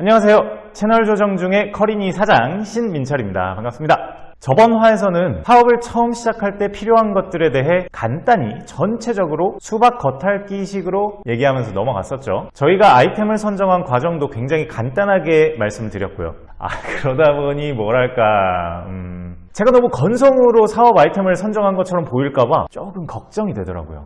안녕하세요. 채널 조정 중의 커리니 사장 신민철입니다. 반갑습니다. 저번 화에서는 사업을 처음 시작할 때 필요한 것들에 대해 간단히 전체적으로 수박 겉핥기식으로 얘기하면서 넘어갔었죠. 저희가 아이템을 선정한 과정도 굉장히 간단하게 말씀드렸고요. 아 그러다 보니 뭐랄까 음, 제가 너무 건성으로 사업 아이템을 선정한 것처럼 보일까봐 조금 걱정이 되더라고요.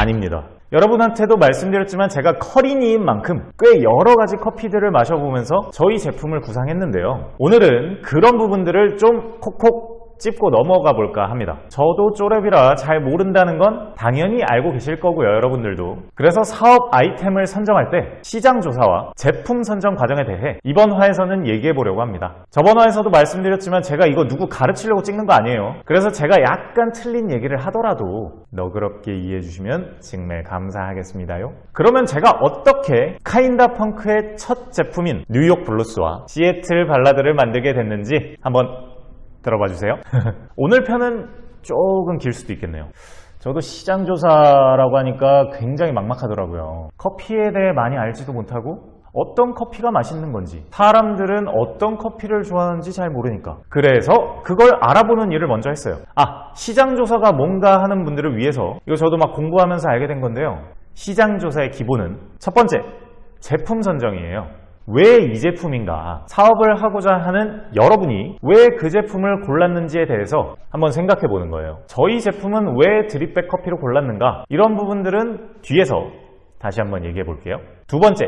아닙니다. 여러분한테도 말씀드렸지만 제가 커린이인 만큼 꽤 여러 가지 커피들을 마셔보면서 저희 제품을 구상했는데요. 오늘은 그런 부분들을 좀 콕콕 찝고 넘어가 볼까 합니다. 저도 쪼렙이라 잘 모른다는 건 당연히 알고 계실 거고요, 여러분들도. 그래서 사업 아이템을 선정할 때 시장 조사와 제품 선정 과정에 대해 이번 화에서는 얘기해 보려고 합니다. 저번 화에서도 말씀드렸지만 제가 이거 누구 가르치려고 찍는 거 아니에요. 그래서 제가 약간 틀린 얘기를 하더라도 너그럽게 이해해 주시면 정말 감사하겠습니다요. 그러면 제가 어떻게 카인다 펑크의 첫 제품인 뉴욕 블루스와 시애틀 발라드를 만들게 됐는지 한번 들어봐 주세요. 오늘 편은 조금 길 수도 있겠네요. 저도 시장 조사라고 하니까 굉장히 막막하더라고요. 커피에 대해 많이 알지도 못하고 어떤 커피가 맛있는 건지 사람들은 어떤 커피를 좋아하는지 잘 모르니까 그래서 그걸 알아보는 일을 먼저 했어요 아 시장조사가 뭔가 하는 분들을 위해서 이거 저도 막 공부하면서 알게 된 건데요 시장조사의 기본은 첫 번째 제품 선정이에요 왜 이 제품인가? 사업을 하고자 하는 여러분이 왜 그 제품을 골랐는지에 대해서 한번 생각해 보는 거예요. 저희 제품은 왜 드립백 커피로 골랐는가? 이런 부분들은 뒤에서 다시 한번 얘기해 볼게요. 두 번째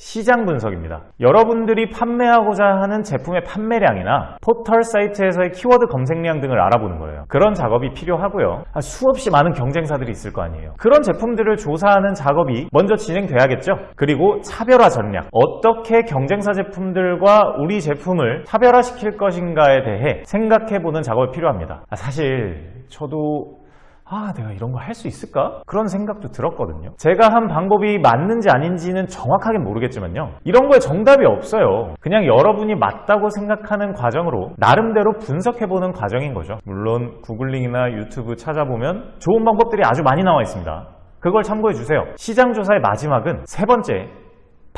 시장 분석입니다. 여러분들이 판매하고자 하는 제품의 판매량이나 포털 사이트에서의 키워드 검색량 등을 알아보는 거예요. 그런 작업이 필요하고요. 아, 수없이 많은 경쟁사들이 있을 거 아니에요. 그런 제품들을 조사하는 작업이 먼저 진행돼야겠죠. 그리고 차별화 전략. 어떻게 경쟁사 제품들과 우리 제품을 차별화시킬 것인가에 대해 생각해보는 작업이 필요합니다. 아, 사실 저도 아 내가 이런 거 할 수 있을까? 그런 생각도 들었거든요. 제가 한 방법이 맞는지 아닌지는 정확하게 모르겠지만요. 이런 거에 정답이 없어요. 그냥 여러분이 맞다고 생각하는 과정으로 나름대로 분석해보는 과정인 거죠. 물론 구글링이나 유튜브 찾아보면 좋은 방법들이 아주 많이 나와 있습니다. 그걸 참고해 주세요. 시장조사의 마지막은 세 번째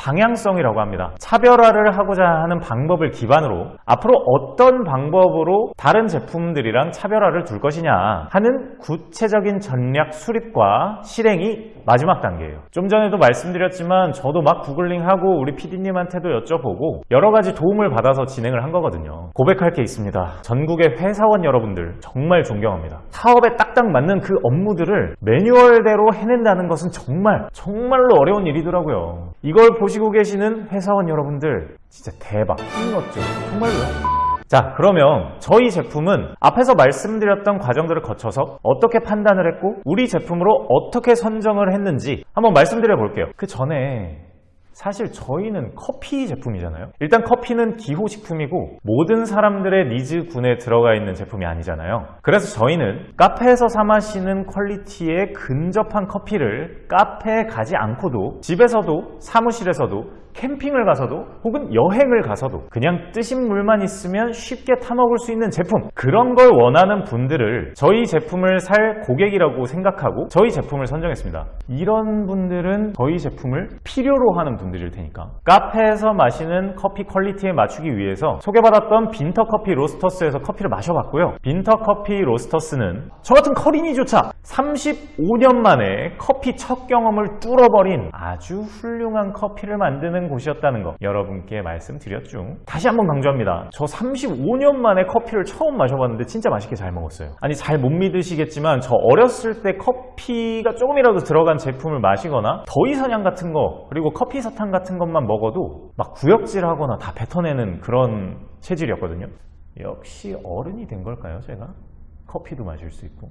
방향성이라고 합니다. 차별화를 하고자 하는 방법을 기반으로 앞으로 어떤 방법으로 다른 제품들이랑 차별화를 둘 것이냐 하는 구체적인 전략 수립과 실행이 마지막 단계예요. 좀 전에도 말씀드렸지만 저도 막 구글링하고 우리 PD님한테도 여쭤보고 여러 가지 도움을 받아서 진행을 한 거거든요. 고백할 게 있습니다. 전국의 회사원 여러분들 정말 존경합니다. 사업에 딱딱 맞는 그 업무들을 매뉴얼대로 해낸다는 것은 정말 정말로 어려운 일이더라고요. 이걸 보시고 계시는 회사원 여러분들 진짜 대박 힘났죠 정말로요 자 그러면 저희 제품은 앞에서 말씀드렸던 과정들을 거쳐서 어떻게 판단을 했고 우리 제품으로 어떻게 선정을 했는지 한번 말씀드려 볼게요. 그 전에 사실 저희는 커피 제품이잖아요. 일단 커피는 기호식품이고 모든 사람들의 needs군에 들어가 있는 제품이 아니잖아요. 그래서 저희는 카페에서 사 마시는 quality에 근접한 커피를 카페에 가지 않고도 집에서도 사무실에서도 캠핑을 가서도 혹은 여행을 가서도 그냥 뜨신 물만 있으면 쉽게 타먹을 수 있는 제품. 그런 걸 원하는 분들을 저희 제품을 살 고객이라고 생각하고 저희 제품을 선정했습니다. 이런 분들은 저희 제품을 필요로 하는 분들일 테니까. 카페에서 마시는 커피 quality에 맞추기 위해서 소개받았던 빈터 커피 로스터스에서 커피를 마셔봤고요. 빈터 커피 로스터스는 저 같은 커린이조차 35년 만에 커피 첫 경험을 뚫어버린 아주 훌륭한 커피를 만드 는 곳이었다는 거 여러분께 말씀드렸죠. 다시 한번 강조합니다. 저 35년 만에 커피를 처음 마셔봤는데 진짜 맛있게 잘 먹었어요. 아니 잘 못 믿으시겠지만 저 어렸을 때 커피가 조금이라도 들어간 제품을 마시거나 더위사냥 같은 거 그리고 커피 사탕 같은 것만 먹어도 막 구역질하거나 다 뱉어내는 그런 체질이었거든요. 역시 어른이 된 걸까요 제가? 커피도 마실 수 있고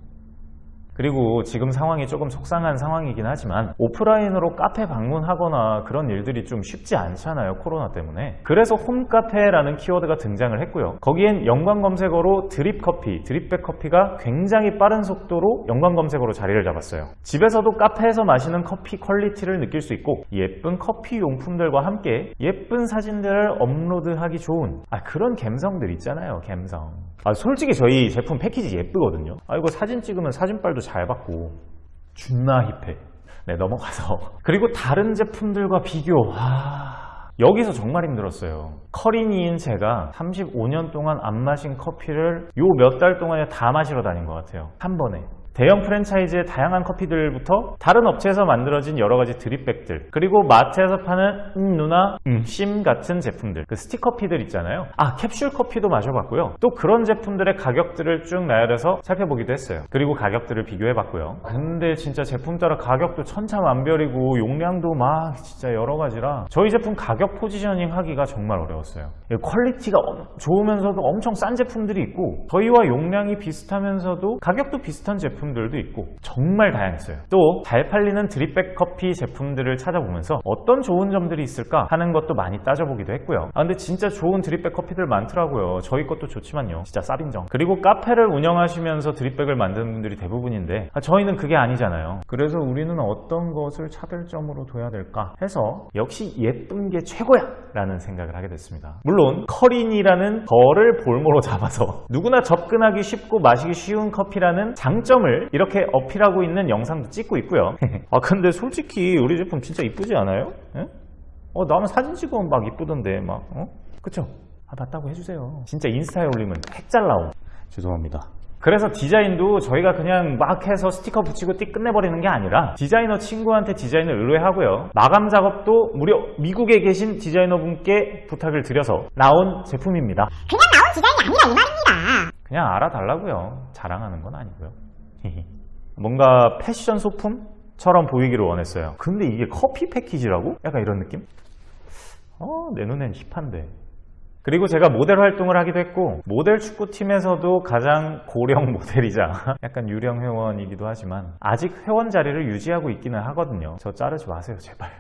그리고 지금 상황이 조금 속상한 상황이긴 하지만 오프라인으로 카페 방문하거나 그런 일들이 좀 쉽지 않잖아요 코로나 때문에. 그래서 홈카페라는 키워드가 등장을 했고요. 거기엔 연관 검색어로 드립커피, drip bag 커피가 굉장히 빠른 속도로 연관 검색어로 자리를 잡았어요. 집에서도 카페에서 마시는 커피 quality를 느낄 수 있고 예쁜 커피 용품들과 함께 예쁜 사진들을 업로드하기 좋은 아, 그런 감성들 있잖아요 감성 아, 솔직히 저희 제품 패키지 예쁘거든요 아 이거 사진 찍으면 사진빨도 잘 받고 준나 힙해 네 넘어가서 그리고 다른 제품들과 비교 아... 여기서 정말 힘들었어요. 커리니인 제가 35년 동안 안 마신 커피를 요 몇 달 동안에 다 마시러 다닌 것 같아요. 한 번에. 대형 프랜차이즈의 다양한 커피들부터 다른 업체에서 만들어진 여러 가지 드립백들 그리고 마트에서 파는 음 누나 음심 같은 제품들. 그 스틱커피들 있잖아요. 아 캡슐 커피도 마셔봤고요. 또 그런 제품들의 가격들을 쭉 나열해서 살펴보기도 했어요. 그리고 가격들을 비교해봤고요. 근데 진짜 제품 따라 가격도 천차만별이고 용량도 막 진짜 여러 가지라 저희 제품 가격 positioning 하기가 정말 어려웠어요. quality가 엄- 좋으면서도 엄청 싼 제품들이 있고 저희와 용량이 비슷하면서도 가격도 비슷한 제품 들도 있고 정말 다양했어요. 또 잘 팔리는 drip bag 커피 제품들을 찾아보면서 어떤 좋은 점들이 있을까 하는 것도 많이 따져보기도 했고요. 아 근데 진짜 좋은 drip bag 커피들 많더라고요. 저희 것도 좋지만요. 진짜 쌉인정. 그리고 카페를 운영하시면서 drip bag을 만드는 분들이 대부분인데 아, 저희는 그게 아니잖아요. 그래서 우리는 어떤 것을 차별점으로 둬야 될까 해서 역시 예쁜 게 최고야 라는 생각을 하게 됐습니다. 물론 커린이라는 거를 볼모로 잡아서 누구나 접근하기 쉽고 마시기 쉬운 커피라는 장점을 이렇게 어필하고 있는 영상도 찍고 있고요. 아 근데 솔직히 우리 제품 진짜 이쁘지 않아요? 예? 어 나는 사진 찍으면 막 이쁘던데 막 어? 그쵸? 아 맞다고 해주세요. 진짜 인스타에 올리면 핵잘 나옴. 죄송합니다. 그래서 디자인도 저희가 그냥 막 해서 스티커 붙이고 띡 끝내버리는 게 아니라 디자이너 친구한테 디자인을 의뢰하고요. 마감 작업도 무려 미국에 계신 디자이너 분께 부탁을 드려서 나온 제품입니다. 그냥 나온 디자인이 아니라 이 말입니다. 그냥 알아달라고요. 자랑하는 건 아니고요. 뭔가 패션 소품처럼 보이기를 원했어요. 근데 이게 커피 패키지라고? 약간 이런 느낌? 어, 내 눈엔 힙한데. 그리고 제가 모델 활동을 하기도 했고 모델 축구팀에서도 가장 고령 모델이자 약간 유령 회원이기도 하지만 아직 회원 자리를 유지하고 있기는 하거든요. 저 자르지 마세요, 제발.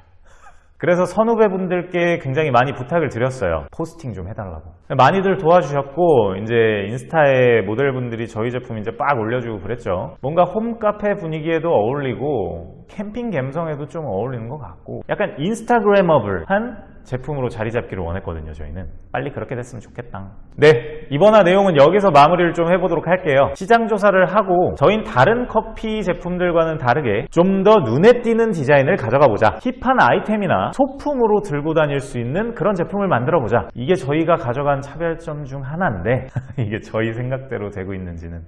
그래서 선후배분들께 굉장히 많이 부탁을 드렸어요. 포스팅 좀 해달라고. 많이들 도와주셨고, 이제 인스타에 모델분들이 저희 제품 이제 빡 올려주고 그랬죠. 뭔가 홈카페 분위기에도 어울리고, 캠핑 감성에도 좀 어울리는 것 같고, 약간 인스타그래머블한 제품으로 자리 잡기를 원했거든요, 저희는. 빨리 그렇게 됐으면 좋겠다. 네, 이번화 내용은 여기서 마무리를 좀 해보도록 할게요. 시장 조사를 하고, 저희는 다른 커피 제품들과는 다르게 좀 더 눈에 띄는 디자인을 가져가 보자. 힙한 아이템이나 소품으로 들고 다닐 수 있는 그런 제품을 만들어 보자. 이게 저희가 가져간 차별점 중 하나인데, 이게 저희 생각대로 되고 있는지는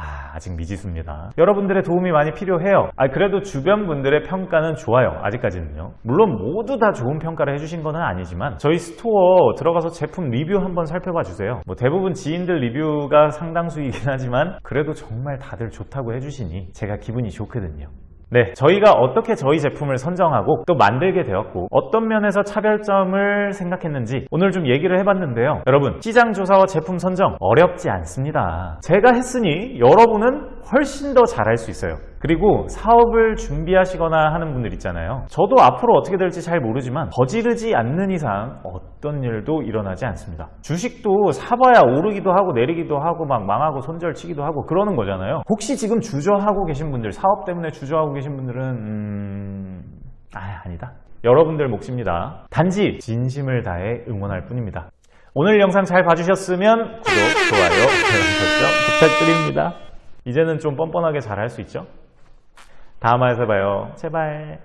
아, 아직 미지수입니다. 여러분들의 도움이 많이 필요해요. 아, 그래도 주변 분들의 평가는 좋아요. 아직까지는요. 물론 모두 다 좋은 평가를 해주신 건 아니지만 저희 스토어 들어가서 제품 리뷰 한번 살펴봐 주세요. 뭐 대부분 지인들 리뷰가 상당수이긴 하지만 그래도 정말 다들 좋다고 해주시니 제가 기분이 좋거든요. 네, 저희가 어떻게 저희 제품을 선정하고 또 만들게 되었고 어떤 면에서 차별점을 생각했는지 오늘 좀 얘기를 해봤는데요. 여러분, 시장 조사와 제품 선정 어렵지 않습니다. 제가 했으니 여러분은 훨씬 더 잘할 수 있어요. 그리고 사업을 준비하시거나 하는 분들 있잖아요. 저도 앞으로 어떻게 될지 잘 모르지만 저지르지 않는 이상 어떤 일도 일어나지 않습니다. 주식도 사봐야 오르기도 하고 내리기도 하고 막 망하고 손절치기도 하고 그러는 거잖아요. 혹시 지금 주저하고 계신 분들, 사업 때문에 주저하고 계신 분들은 음... 아 아니다. 여러분들 몫입니다. 단지 진심을 다해 응원할 뿐입니다. 오늘 영상 잘 봐주셨으면 구독, 좋아요, 알람 설정 부탁드립니다. 이제는 좀 뻔뻔하게 잘 할 수 있죠? 다음 화에서 봐요. 제발.